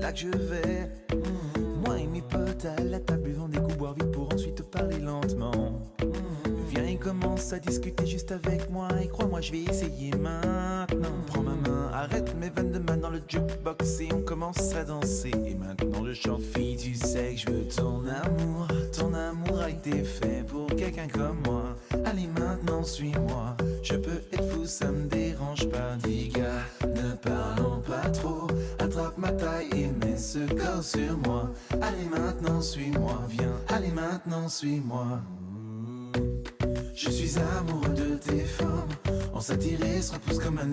là que je vais. Mmh. Moi et mes potes à la table buvant des coups boire vite pour ensuite parler lentement. Mmh. Viens et commence à discuter juste avec moi et crois-moi je vais essayer maintenant. Prends ma main, arrête mes vannes de main dans le jukebox et on commence à danser. Et maintenant je chante fille, tu sais que je veux ton amour. Ton amour a été fait pour quelqu'un comme moi. Allez maintenant suis-moi, je peux être fou, ça me dérange pas. Dis gars, ne parlons. Ma taille et mets ce corps sur moi. Allez maintenant suis-moi, viens. Allez maintenant suis-moi. Je suis amoureux de tes formes. On s'attire se repousse comme un